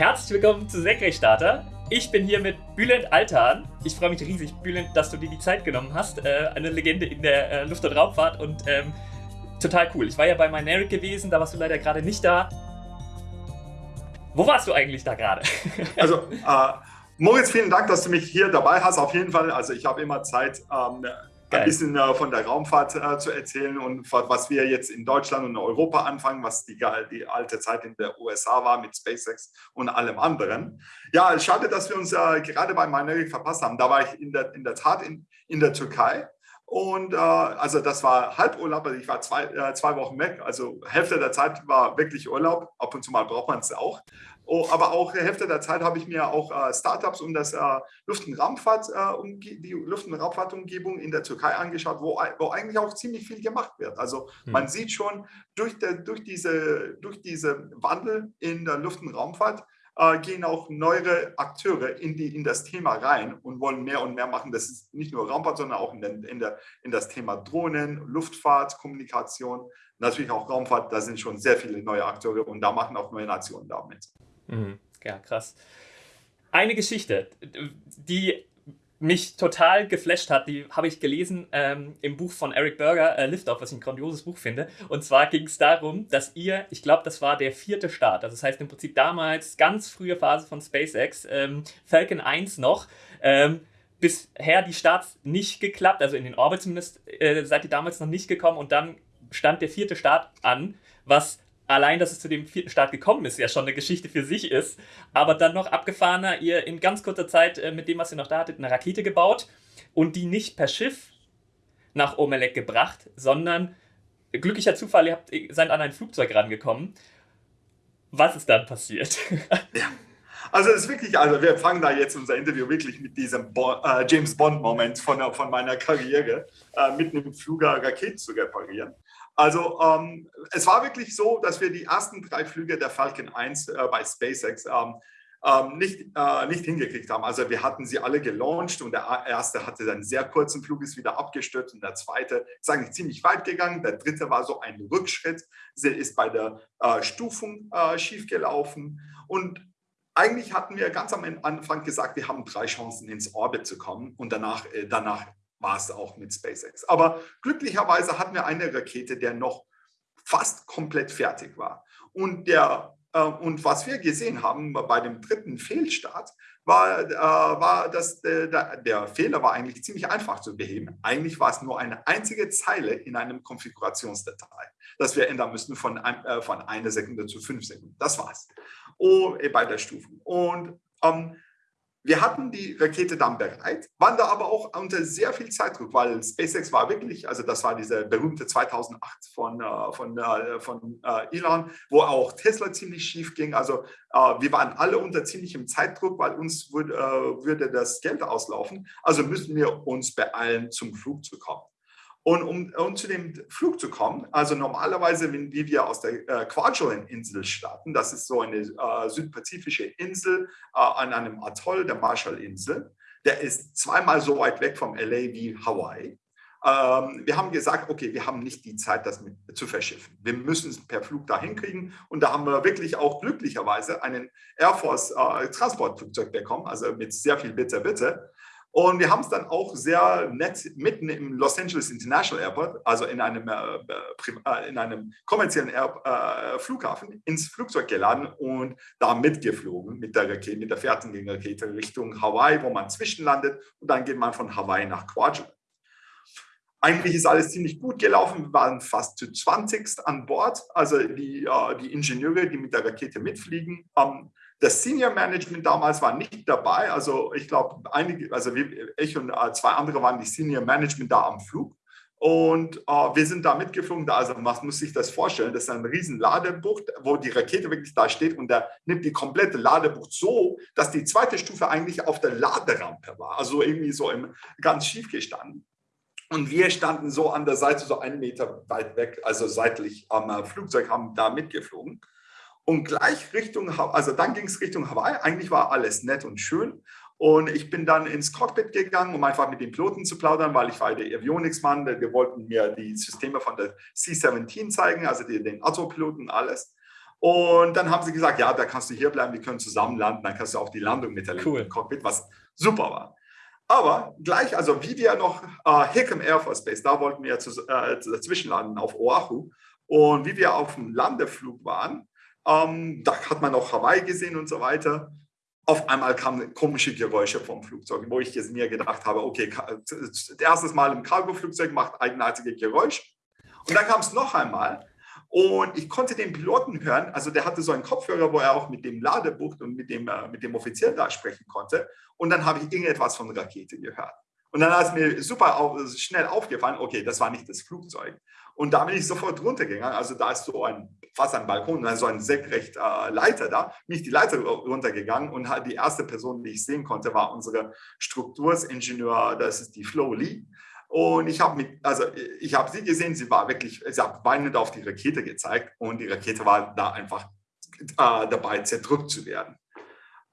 Herzlich willkommen zu Senkrechtstarter. Ich bin hier mit Bülent Altan. Ich freue mich riesig, Bülent, dass du dir die Zeit genommen hast. Äh, eine Legende in der äh, Luft- und Raumfahrt und ähm, total cool. Ich war ja bei Mynaric gewesen, da warst du leider gerade nicht da. Wo warst du eigentlich da gerade? also, äh, Moritz, vielen Dank, dass du mich hier dabei hast. Auf jeden Fall, also ich habe immer Zeit, ähm, ein bisschen äh, von der Raumfahrt äh, zu erzählen und was wir jetzt in Deutschland und Europa anfangen, was die, die alte Zeit in der USA war mit SpaceX und allem anderen. Ja, schade, dass wir uns äh, gerade bei Minerik verpasst haben. Da war ich in der, in der Tat in, in der Türkei. Und äh, also das war Halburlaub, also ich war zwei, äh, zwei Wochen weg. Also Hälfte der Zeit war wirklich Urlaub. Ab und zu mal braucht man es auch. Oh, aber auch Hälfte der Zeit habe ich mir auch äh, Startups um das äh, Luft- und Raumfahrt, äh, um, die Luft- und Raumfahrtumgebung in der Türkei angeschaut, wo, wo eigentlich auch ziemlich viel gemacht wird. Also hm. man sieht schon durch, der, durch, diese, durch diese Wandel in der Luft- und Raumfahrt gehen auch neuere Akteure in, die, in das Thema rein und wollen mehr und mehr machen. Das ist nicht nur Raumfahrt, sondern auch in, in, der, in das Thema Drohnen, Luftfahrt, Kommunikation, natürlich auch Raumfahrt. Da sind schon sehr viele neue Akteure und da machen auch neue Nationen damit. Mhm. Ja, krass. Eine Geschichte, die mich total geflasht hat, die habe ich gelesen ähm, im Buch von Eric Berger, äh, Liftoff, was ich ein grandioses Buch finde. Und zwar ging es darum, dass ihr, ich glaube, das war der vierte Start, also das heißt im Prinzip damals ganz frühe Phase von SpaceX, ähm, Falcon 1 noch, ähm, bisher die Starts nicht geklappt, also in den Orbit zumindest äh, seid ihr damals noch nicht gekommen und dann stand der vierte Start an, was allein, dass es zu dem vierten Start gekommen ist, ja schon eine Geschichte für sich ist. Aber dann noch abgefahrener, ihr in ganz kurzer Zeit äh, mit dem, was ihr noch da hattet, eine Rakete gebaut und die nicht per Schiff nach Omelek gebracht, sondern glücklicher Zufall, ihr habt, seid an ein Flugzeug rangekommen. Was ist dann passiert? Ja. Also es ist wirklich, also wir fangen da jetzt unser Interview wirklich mit diesem Bo äh, James Bond-Moment von, von meiner Karriere, äh, mit einem Flugger Raketen zu reparieren. Also ähm, es war wirklich so, dass wir die ersten drei Flüge der Falcon 1 äh, bei SpaceX ähm, ähm, nicht, äh, nicht hingekriegt haben. Also wir hatten sie alle gelauncht und der erste hatte einen sehr kurzen Flug, ist wieder abgestürzt und der zweite ist eigentlich ziemlich weit gegangen. Der dritte war so ein Rückschritt, sie ist bei der äh, Stufung äh, schiefgelaufen und eigentlich hatten wir ganz am Anfang gesagt, wir haben drei Chancen ins Orbit zu kommen und danach, äh, danach war es auch mit SpaceX. Aber glücklicherweise hatten wir eine Rakete, der noch fast komplett fertig war. Und, der, äh, und was wir gesehen haben bei dem dritten Fehlstart, war, äh, war dass äh, der, Fehler war eigentlich ziemlich einfach zu beheben. Eigentlich war es nur eine einzige Zeile in einem Konfigurationsdatei, das wir ändern müssten von, ein, äh, von einer Sekunde zu fünf Sekunden. Das war's. Oh, bei der Stufe. Und ähm, wir hatten die Rakete dann bereit, waren da aber auch unter sehr viel Zeitdruck, weil SpaceX war wirklich, also das war diese berühmte 2008 von, äh, von, äh, von äh, Elon, wo auch Tesla ziemlich schief ging. Also wir waren alle unter ziemlichem Zeitdruck, weil uns würde, würde das Geld auslaufen. Also müssen wir uns beeilen, zum Flug zu kommen. Und um, um, zu dem Flug zu kommen, also normalerweise, wenn, wie wir aus der äh, Kwajalein-Insel starten, das ist so eine äh, südpazifische Insel äh, an einem Atoll der Marshall-Insel, der ist zweimal so weit weg vom LA wie Hawaii. Ähm, wir haben gesagt, okay, wir haben nicht die Zeit, das mit, zu verschiffen. Wir müssen es per Flug dahin kriegen. Und da haben wir wirklich auch glücklicherweise einen Air Force äh, Transportflugzeug bekommen, also mit sehr viel Bitte, Bitte. Und wir haben es dann auch sehr nett mitten im Los Angeles International Airport, also in einem, äh, äh in einem kommerziellen Air, äh, Flughafen, ins Flugzeug geladen und da mitgeflogen mit der Rakete, mit der Fertigrakete Richtung Hawaii, wo man zwischenlandet und dann geht man von Hawaii nach Kwajalein. Eigentlich ist alles ziemlich gut gelaufen. Wir waren fast zu 20 an Bord. Also die, äh, die Ingenieure, die mit der Rakete mitfliegen, ähm, das Senior Management damals war nicht dabei. Also ich glaube, einige, also ich und äh, zwei andere waren die Senior Management da am Flug. Und äh, wir sind da mitgeflogen. Also man muss sich das vorstellen, das ist ein riesen Ladebucht, wo die Rakete wirklich da steht und der nimmt die komplette Ladebucht so, dass die zweite Stufe eigentlich auf der Laderampe war. Also irgendwie so im, ganz schief gestanden. Und wir standen so an der Seite, so einen Meter weit weg, also seitlich am Flugzeug, haben da mitgeflogen. Und gleich Richtung, also dann ging es Richtung Hawaii. Eigentlich war alles nett und schön. Und ich bin dann ins Cockpit gegangen, um einfach mit den Piloten zu plaudern, weil ich war der Avionics-Mann. Wir wollten mir die Systeme von der C-17 zeigen, also die, den Autopiloten alles. Und dann haben sie gesagt, ja, da kannst du hier bleiben, wir können zusammen landen, dann kannst du auch die Landung miterleben cool. im Cockpit, was super war. Aber gleich, also wie wir noch äh, Hickam Air Force Base, da wollten wir zu, äh, dazwischen landen auf Oahu. Und wie wir auf dem Landeflug waren, ähm, da hat man auch Hawaii gesehen und so weiter. Auf einmal kamen komische Geräusche vom Flugzeug, wo ich jetzt mir gedacht habe, okay, erstes Mal im Cargo-Flugzeug macht eigenartige Geräusch. Und dann kam es noch einmal und ich konnte den Piloten hören, also der hatte so einen Kopfhörer, wo er auch mit dem Ladebucht und mit dem, äh, mit dem Offizier da sprechen konnte. Und dann habe ich irgendetwas von Rakete gehört. Und dann ist mir super auf, schnell aufgefallen, okay, das war nicht das Flugzeug. Und da bin ich sofort runtergegangen. Also da ist so ein, fast ein Balkon, so ein senkrecht äh, Leiter da. Bin ich die Leiter runtergegangen und die erste Person, die ich sehen konnte, war unsere Struktursingenieur, das ist die Flo Lee. Und ich habe also ich habe sie gesehen, sie war wirklich, sie hat weinend auf die Rakete gezeigt und die Rakete war da einfach äh, dabei, zerdrückt zu werden.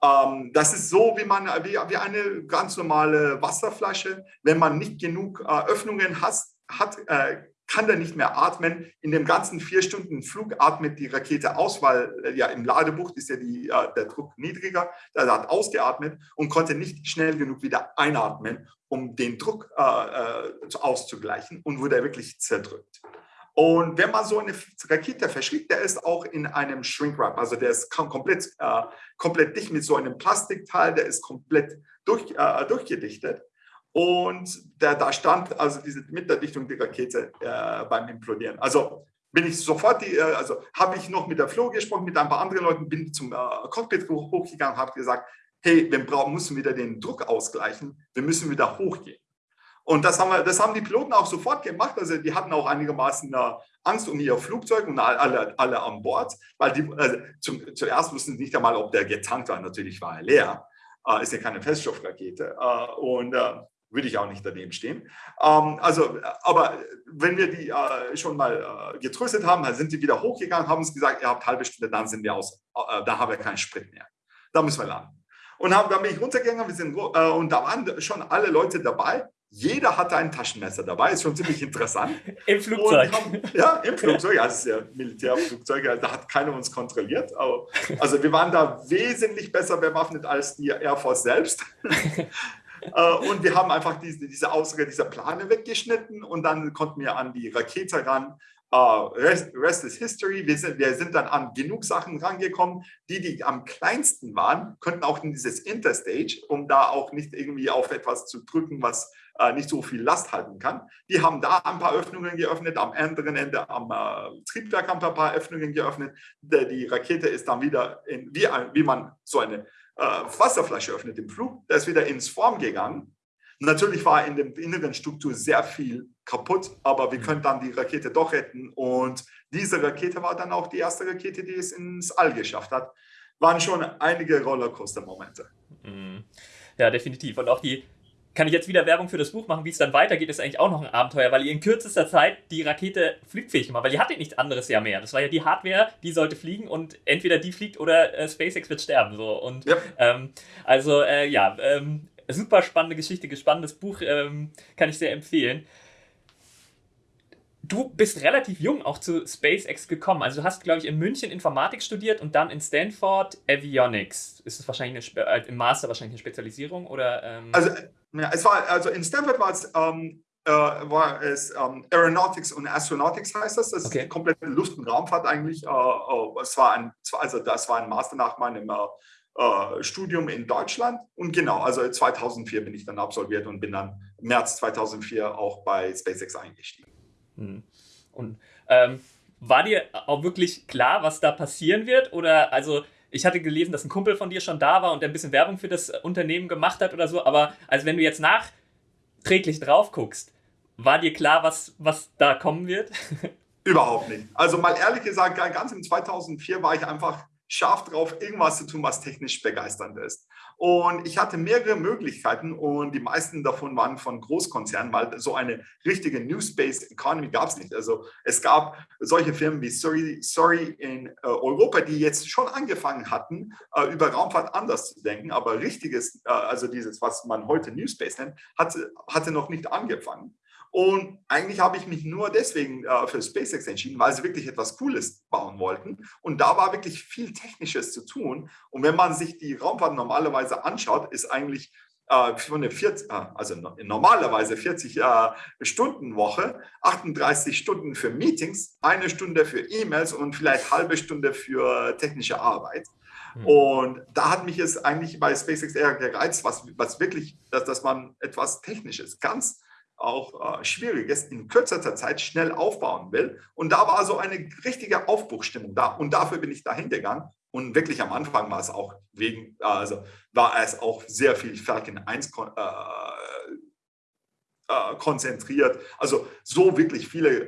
Ähm, das ist so, wie, man, wie, wie eine ganz normale Wasserflasche. Wenn man nicht genug äh, Öffnungen hat, hat äh, kann der nicht mehr atmen. In dem ganzen vier Stunden Flug atmet die Rakete aus, weil äh, ja im Ladebucht ist ja die, äh, der Druck niedriger. Der hat ausgeatmet und konnte nicht schnell genug wieder einatmen, um den Druck äh, äh, auszugleichen und wurde wirklich zerdrückt. Und wenn man so eine Rakete verschickt, der ist auch in einem Shrinkwrap, also der ist komplett, äh, komplett dicht mit so einem Plastikteil, der ist komplett durch, äh, durchgedichtet. Und der, da stand also diese mit der Dichtung der Rakete äh, beim Implodieren. Also bin ich sofort, die, äh, also habe ich noch mit der Flo gesprochen, mit ein paar anderen Leuten, bin zum äh, Cockpit hochgegangen, habe gesagt, hey, wir brauchen, müssen wieder den Druck ausgleichen, wir müssen wieder hochgehen. Und das haben, wir, das haben die Piloten auch sofort gemacht. Also die hatten auch einigermaßen äh, Angst um ihr Flugzeug und alle, alle an Bord, weil die also zum, zuerst wussten sie nicht einmal, ob der getankt war. Natürlich war er leer. Äh, ist ja keine Feststoffrakete. Äh, und äh, würde ich auch nicht daneben stehen. Ähm, also, aber wenn wir die äh, schon mal äh, getröstet haben, dann sind die wieder hochgegangen, haben uns gesagt, ihr habt halbe Stunde, dann sind wir aus, da haben wir keinen Sprit mehr. Da müssen wir landen. Und haben, dann bin ich runtergegangen, wir sind, und da waren schon alle Leute dabei, jeder hatte ein Taschenmesser dabei, ist schon ziemlich interessant. Im Flugzeug. Haben, ja, im Flugzeug, das ist ja Militärflugzeug, da hat keiner uns kontrolliert. Aber, also wir waren da wesentlich besser bewaffnet als die Air Force selbst. Äh, und wir haben einfach diese, diese Aussage dieser Plane weggeschnitten und dann konnten wir an die Rakete ran. Uh, rest, rest, is history. Wir sind, wir sind dann an genug Sachen rangekommen. Die, die am kleinsten waren, könnten auch in dieses Interstage, um da auch nicht irgendwie auf etwas zu drücken, was äh, nicht so viel Last halten kann. Die haben da ein paar Öffnungen geöffnet, am anderen Ende am äh, Triebwerk haben wir ein paar Öffnungen geöffnet. Die, die Rakete ist dann wieder, in, wie, wie man so eine äh, Wasserflasche öffnet im Flug, der ist wieder ins Form gegangen. Natürlich war in der inneren Struktur sehr viel kaputt, aber wir mhm. können dann die Rakete doch retten. Und diese Rakete war dann auch die erste Rakete, die es ins All geschafft hat. Waren schon einige Rollercoaster-Momente. Mhm. Ja, definitiv. Und auch die kann ich jetzt wieder Werbung für das Buch machen, wie es dann weitergeht, ist eigentlich auch noch ein Abenteuer, weil ihr in kürzester Zeit die Rakete flugfähig gemacht weil ihr hattet nichts anderes ja mehr. Das war ja die Hardware, die sollte fliegen und entweder die fliegt oder äh, SpaceX wird sterben. So. Und ja. ähm, also äh, ja, ähm, super spannende Geschichte, gespanntes Buch, ähm, kann ich sehr empfehlen. Du bist relativ jung auch zu SpaceX gekommen. Also du hast, glaube ich, in München Informatik studiert und dann in Stanford Avionics. Ist es wahrscheinlich eine, äh, im Master wahrscheinlich eine Spezialisierung oder? Ähm also, ja, es war also in Stanford war es ähm, äh, war es ähm, Aeronautics und Astronautics heißt das. Das okay. ist die komplette Luft- und Raumfahrt eigentlich. Äh, äh, es war ein, also das war ein Master nach meinem äh, äh, Studium in Deutschland. Und genau, also 2004 bin ich dann absolviert und bin dann März 2004 auch bei SpaceX eingestiegen. Hm. Und ähm, war dir auch wirklich klar, was da passieren wird? Oder also ich hatte gelesen, dass ein Kumpel von dir schon da war und der ein bisschen Werbung für das Unternehmen gemacht hat oder so, aber also wenn du jetzt nachträglich drauf guckst, war dir klar, was, was da kommen wird? Überhaupt nicht. Also mal ehrlich gesagt, ganz im 2004 war ich einfach scharf drauf, irgendwas zu tun, was technisch begeisternd ist. Und ich hatte mehrere Möglichkeiten und die meisten davon waren von Großkonzernen, weil so eine richtige New Space Economy gab es nicht. Also es gab solche Firmen wie Sorry, Sorry in äh, Europa, die jetzt schon angefangen hatten, äh, über Raumfahrt anders zu denken, aber richtiges, äh, also dieses, was man heute New Space nennt, hatte, hatte noch nicht angefangen. Und eigentlich habe ich mich nur deswegen äh, für SpaceX entschieden, weil sie wirklich etwas Cooles bauen wollten. Und da war wirklich viel Technisches zu tun. Und wenn man sich die Raumfahrt normalerweise anschaut, ist eigentlich äh, für eine 40, äh, also normalerweise 40 äh, Stunden Woche, 38 Stunden für Meetings, eine Stunde für E-Mails und vielleicht halbe Stunde für technische Arbeit. Mhm. Und da hat mich es eigentlich bei SpaceX eher gereizt, was, was wirklich, dass, dass man etwas Technisches, ganz auch äh, Schwieriges in kürzester Zeit schnell aufbauen will. Und da war so eine richtige Aufbruchstimmung da. Und dafür bin ich dahin gegangen. Und wirklich am Anfang war es auch wegen, also war es auch sehr viel Falcon 1 äh, äh, konzentriert. Also so wirklich viele äh,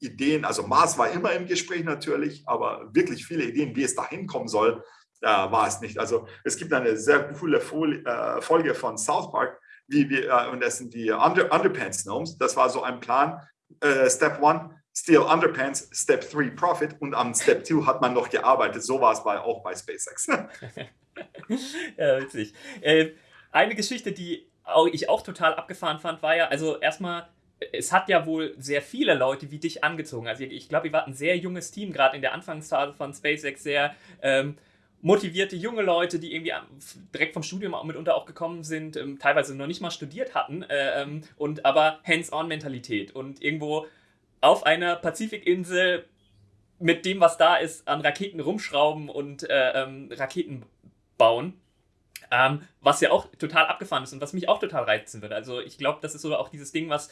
Ideen. Also Mars war immer im Gespräch natürlich, aber wirklich viele Ideen, wie es dahin kommen soll, äh, war es nicht. Also es gibt eine sehr coole Folie, äh, Folge von South Park, wie wir, äh, und das sind die Under, Underpants Gnomes. Das war so ein Plan. Äh, Step One, Steal Underpants, Step 3 Profit und am Step 2 hat man noch gearbeitet. So war es bei, auch bei SpaceX. ja, witzig. Äh, eine Geschichte, die ich auch total abgefahren fand, war ja, also erstmal, es hat ja wohl sehr viele Leute wie dich angezogen. Also ich glaube, ihr wart ein sehr junges Team, gerade in der Anfangsphase von SpaceX, sehr ähm, motivierte junge Leute, die irgendwie direkt vom Studium auch mitunter auch gekommen sind, ähm, teilweise noch nicht mal studiert hatten, äh, ähm, und aber Hands-on-Mentalität und irgendwo auf einer Pazifikinsel mit dem, was da ist, an Raketen rumschrauben und äh, ähm, Raketen bauen. Was ja auch total abgefahren ist und was mich auch total reizen würde. Also ich glaube, das ist so auch dieses Ding, was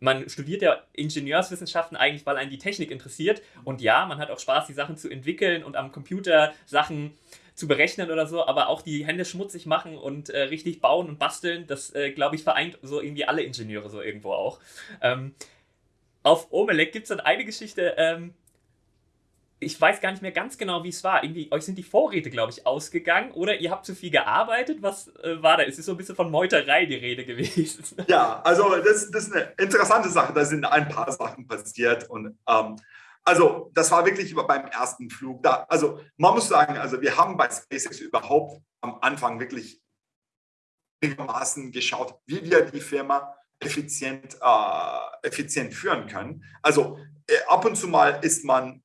man studiert ja Ingenieurswissenschaften eigentlich, weil einen die Technik interessiert. Und ja, man hat auch Spaß, die Sachen zu entwickeln und am Computer Sachen zu berechnen oder so, aber auch die Hände schmutzig machen und äh, richtig bauen und basteln, das, äh, glaube ich, vereint so irgendwie alle Ingenieure so irgendwo auch. Ähm, auf Omelek gibt es dann eine Geschichte, ähm, ich weiß gar nicht mehr ganz genau, wie es war. Irgendwie, euch sind die Vorräte, glaube ich, ausgegangen oder ihr habt zu viel gearbeitet. Was äh, war da? Es ist so ein bisschen von Meuterei die Rede gewesen. Ja, also das, das ist eine interessante Sache. Da sind ein paar Sachen passiert und ähm, also das war wirklich beim ersten Flug da. Also man muss sagen, also wir haben bei SpaceX überhaupt am Anfang wirklich geschaut, wie wir die Firma effizient, äh, effizient führen können. Also äh, ab und zu mal ist man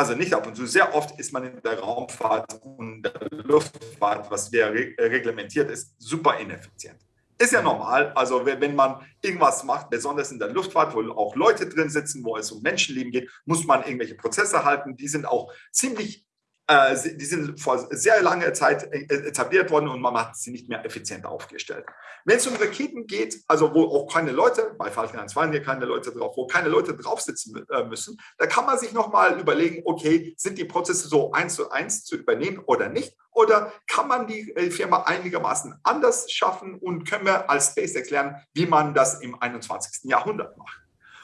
also nicht ab und zu, sehr oft ist man in der Raumfahrt und der Luftfahrt, was wir reglementiert ist, super ineffizient. Ist ja normal, also wenn man irgendwas macht, besonders in der Luftfahrt, wo auch Leute drin sitzen, wo es um Menschenleben geht, muss man irgendwelche Prozesse halten, die sind auch ziemlich äh, die sind vor sehr langer Zeit äh, etabliert worden und man hat sie nicht mehr effizient aufgestellt. Wenn es um Raketen geht, also wo auch keine Leute, bei Falcon 1 waren hier keine Leute drauf, wo keine Leute drauf sitzen äh, müssen, da kann man sich nochmal überlegen, okay, sind die Prozesse so eins zu eins zu übernehmen oder nicht? Oder kann man die Firma einigermaßen anders schaffen und können wir als SpaceX lernen, wie man das im 21. Jahrhundert macht?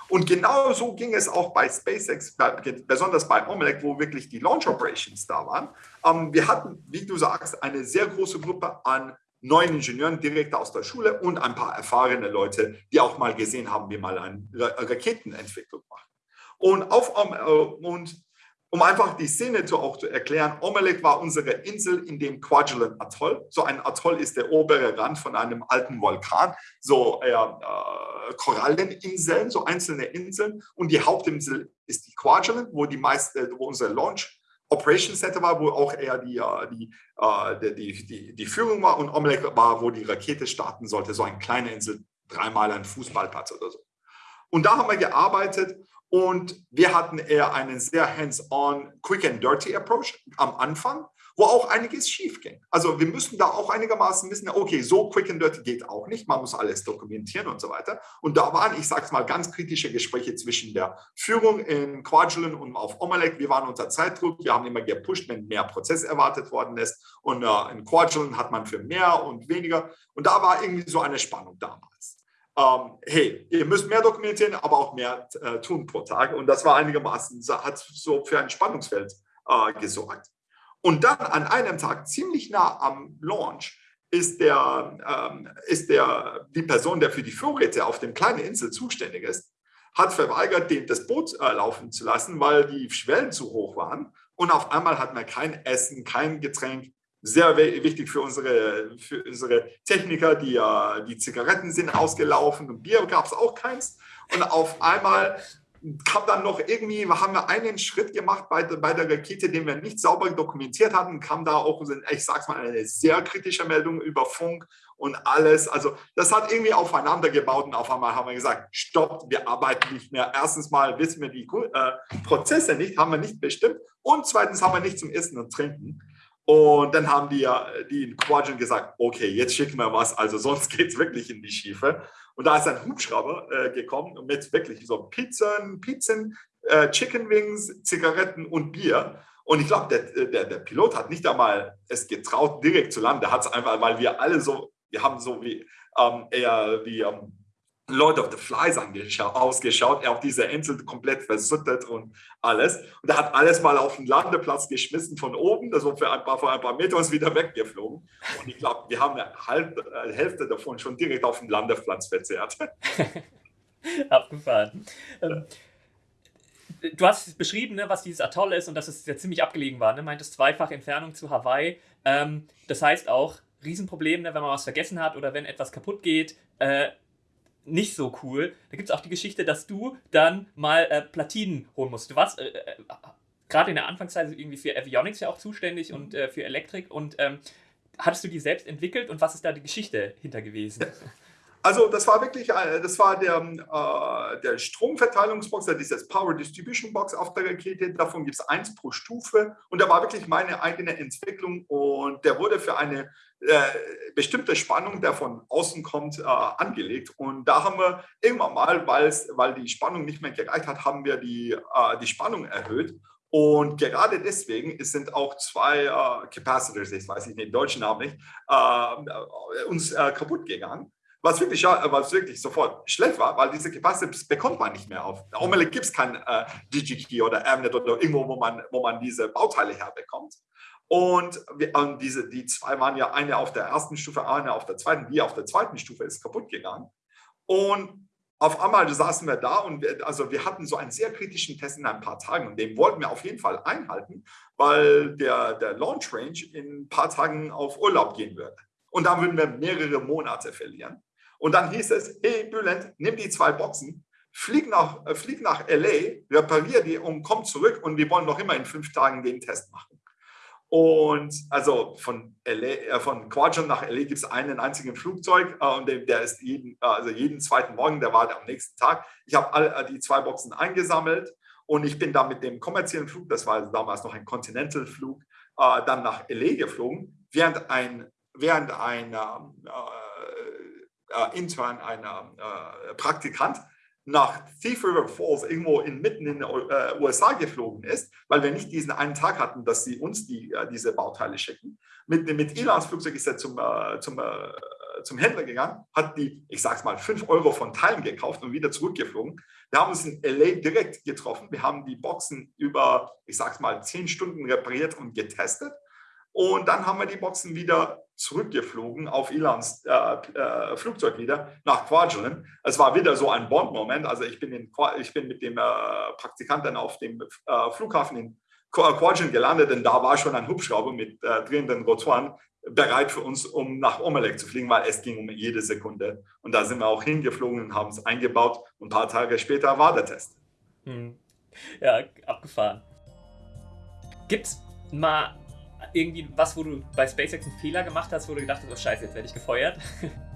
Und genau so ging es auch bei SpaceX, besonders bei Omelec, wo wirklich die Launch Operations da waren. Ähm, wir hatten, wie du sagst, eine sehr große Gruppe an neuen Ingenieuren direkt aus der Schule und ein paar erfahrene Leute, die auch mal gesehen haben, wie man eine Raketenentwicklung macht. Und, auf, äh, und um einfach die Szene zu, auch zu erklären, Omelek war unsere Insel in dem Kwajalein Atoll. So ein Atoll ist der obere Rand von einem alten Vulkan, so äh, äh, Koralleninseln, so einzelne Inseln. Und die Hauptinsel ist die Kwajalein, wo die meiste, wo unser Launch Operation Center war, wo auch eher die, äh, die, äh, die, die, die Führung war und Omelek war, wo die Rakete starten sollte, so eine kleine Insel, dreimal ein Fußballplatz oder so. Und da haben wir gearbeitet und wir hatten eher einen sehr hands-on, quick and dirty Approach am Anfang, wo auch einiges schief ging. Also wir müssen da auch einigermaßen wissen, okay, so quick and dirty geht auch nicht, man muss alles dokumentieren und so weiter. Und da waren, ich sage es mal, ganz kritische Gespräche zwischen der Führung in Quadrant und auf Omelec. Wir waren unter Zeitdruck, wir haben immer gepusht, wenn mehr Prozess erwartet worden ist. Und äh, in Quadrant hat man für mehr und weniger. Und da war irgendwie so eine Spannung damals ähm, hey, ihr müsst mehr dokumentieren, aber auch mehr äh, tun pro Tag. Und das war einigermaßen, hat so für ein Spannungsfeld äh, gesorgt. Und dann an einem Tag, ziemlich nah am Launch, ist, der, ähm, ist der, die Person, der für die Vorräte auf dem kleinen Insel zuständig ist, hat verweigert, den, das Boot äh, laufen zu lassen, weil die Schwellen zu hoch waren. Und auf einmal hat man kein Essen, kein Getränk, sehr wichtig für unsere, für unsere Techniker, die, die Zigaretten sind ausgelaufen und Bier gab es auch keins. Und auf einmal kam dann noch irgendwie, haben wir einen Schritt gemacht bei, bei der Rakete, den wir nicht sauber dokumentiert hatten, kam da auch, ich sag's mal, eine sehr kritische Meldung über Funk und alles. Also das hat irgendwie aufeinander gebaut und auf einmal haben wir gesagt, stopp, wir arbeiten nicht mehr. Erstens mal wissen wir die äh, Prozesse nicht, haben wir nicht bestimmt und zweitens haben wir nichts zum Essen und Trinken. Und dann haben die, die in Quadrant gesagt, okay, jetzt schicken wir was, also sonst geht es wirklich in die Schiefe. Und da ist ein Hubschrauber äh, gekommen mit wirklich so Pizzen, Pizzen, äh, Chicken Wings, Zigaretten und Bier. Und ich glaube, der, der, der, Pilot hat nicht einmal es getraut, direkt zu landen. Der hat es einfach, weil wir alle so, wir haben so wie ähm, eher wie ähm, Lord of the Flies ausgeschaut. Er auf dieser Insel komplett versüttet und alles. Und er hat alles mal auf den Landeplatz geschmissen von oben, also für ein paar, für ein paar Meter ist wieder weggeflogen. Und ich glaube, wir haben eine äh, Hälfte davon schon direkt auf dem Landeplatz verzehrt. Abgefahren. Ähm, du hast beschrieben, ne, was dieses Atoll ist und dass es ja ziemlich abgelegen war. Ne? Meintest zweifach Entfernung zu Hawaii. Ähm, das heißt auch, Riesenproblem, ne, wenn man was vergessen hat oder wenn etwas kaputt geht. Äh, nicht so cool. Da gibt es auch die Geschichte, dass du dann mal äh, Platinen holen musst. Du warst äh, äh, gerade in der Anfangszeit irgendwie für Avionics ja auch zuständig und äh, für Elektrik. Und ähm, hattest du die selbst entwickelt und was ist da die Geschichte hinter gewesen? Also das war wirklich, äh, das war der, äh, der Stromverteilungsbox, dieses Power Distribution Box auf der Rakete. Davon gibt es eins pro Stufe und der war wirklich meine eigene Entwicklung und der wurde für eine äh, bestimmte Spannung, der von außen kommt, äh, angelegt. Und da haben wir irgendwann mal, weil die Spannung nicht mehr gereicht hat, haben wir die, äh, die Spannung erhöht. Und gerade deswegen sind auch zwei äh, Capacitors, ich weiß nicht den deutschen Namen nicht, uns kaputt gegangen was wirklich, was wirklich sofort schlecht war, weil diese Capacitors bekommt man nicht mehr auf. Omelette gibt es kein äh, DigiKey oder Amnet oder irgendwo, wo man, wo man diese Bauteile herbekommt. Und, wir, und diese, die zwei waren ja eine auf der ersten Stufe, eine auf der zweiten. Die auf der zweiten Stufe ist kaputt gegangen. Und auf einmal saßen wir da und wir, also wir hatten so einen sehr kritischen Test in ein paar Tagen und den wollten wir auf jeden Fall einhalten, weil der, der Launch Range in ein paar Tagen auf Urlaub gehen würde. Und dann würden wir mehrere Monate verlieren. Und dann hieß es, hey Bülent, nimm die zwei Boxen, flieg nach, äh, flieg nach LA, reparier die und komm zurück und wir wollen noch immer in fünf Tagen den Test machen. Und also von, LA, äh, von Quadrant nach LA gibt es einen einzigen Flugzeug äh, und der, der ist jeden, also jeden zweiten Morgen, der war am nächsten Tag. Ich habe all die zwei Boxen eingesammelt und ich bin da mit dem kommerziellen Flug, das war damals noch ein Continental-Flug, dann nach LA geflogen, während ein, während ein äh, äh, intern ein äh, Praktikant nach Thief River Falls irgendwo inmitten in den äh, USA geflogen ist, weil wir nicht diesen einen Tag hatten, dass sie uns die, äh, diese Bauteile schicken. Mit, mit Elans Flugzeug ist er zum, äh, zum, zum Händler gegangen, hat die, ich sag's mal, 5 Euro von Teilen gekauft und wieder zurückgeflogen. Wir haben uns in LA direkt getroffen. Wir haben die Boxen über, ich sag's mal, 10 Stunden repariert und getestet. Und dann haben wir die Boxen wieder zurückgeflogen auf Ilans äh, äh, Flugzeug wieder nach Kwajalein. Es war wieder so ein Bond-Moment. Also ich bin, in, ich bin mit dem äh, Praktikanten auf dem äh, Flughafen in Kwajalein gelandet, denn da war schon ein Hubschrauber mit äh, drehenden Rotoren bereit für uns, um nach Omelek zu fliegen, weil es ging um jede Sekunde. Und da sind wir auch hingeflogen und haben es eingebaut. Und ein paar Tage später war der Test. Hm. Ja, abgefahren. Gibt es mal irgendwie was, wo du bei SpaceX einen Fehler gemacht hast, wo du gedacht hast, oh scheiße, jetzt werde ich gefeuert?